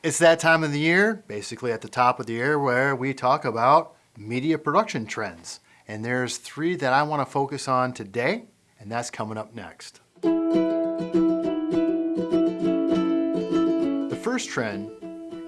It's that time of the year, basically at the top of the year, where we talk about media production trends. And there's three that I want to focus on today, and that's coming up next. The first trend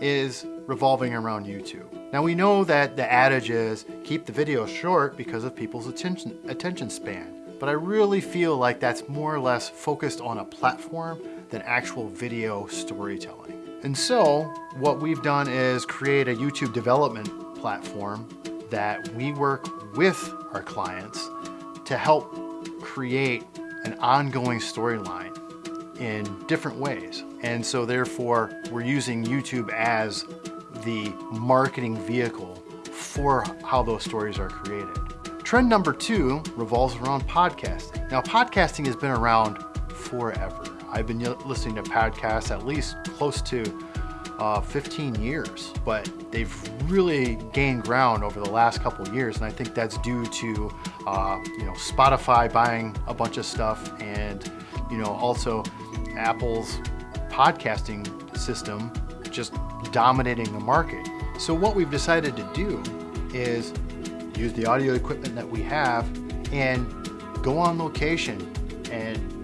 is revolving around YouTube. Now we know that the adage is keep the video short because of people's attention, attention span. But I really feel like that's more or less focused on a platform than actual video storytelling. And so what we've done is create a YouTube development platform that we work with our clients to help create an ongoing storyline in different ways. And so therefore, we're using YouTube as the marketing vehicle for how those stories are created. Trend number two revolves around podcasting. Now, podcasting has been around forever. I've been listening to podcasts at least close to uh, 15 years, but they've really gained ground over the last couple years, and I think that's due to uh, you know Spotify buying a bunch of stuff, and you know also Apple's podcasting system just dominating the market. So what we've decided to do is use the audio equipment that we have and go on location and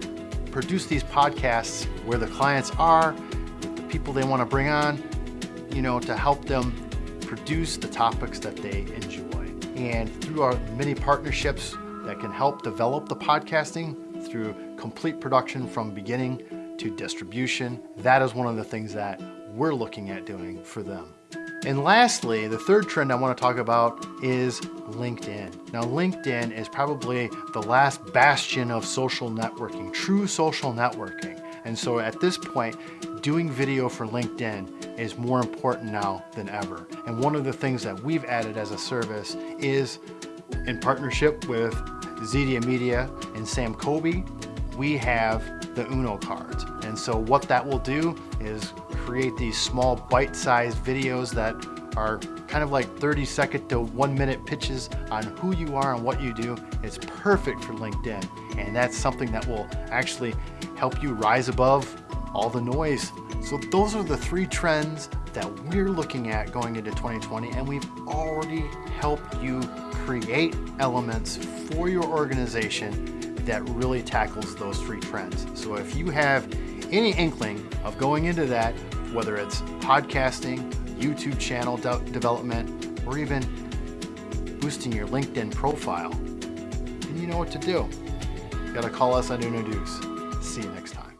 produce these podcasts where the clients are the people they want to bring on, you know, to help them produce the topics that they enjoy. And through our many partnerships that can help develop the podcasting through complete production from beginning to distribution, that is one of the things that we're looking at doing for them. And lastly, the third trend I want to talk about is LinkedIn. Now, LinkedIn is probably the last bastion of social networking, true social networking. And so at this point, doing video for LinkedIn is more important now than ever. And one of the things that we've added as a service is in partnership with Zedia Media and Sam Kobe, we have the Uno cards. And so what that will do is create these small bite-sized videos that are kind of like 30 second to one minute pitches on who you are and what you do. It's perfect for LinkedIn. And that's something that will actually help you rise above all the noise. So those are the three trends that we're looking at going into 2020 and we've already helped you create elements for your organization that really tackles those three trends. So if you have any inkling of going into that, whether it's podcasting, YouTube channel de development, or even boosting your LinkedIn profile, then you know what to do. You gotta call us on Uno See you next time.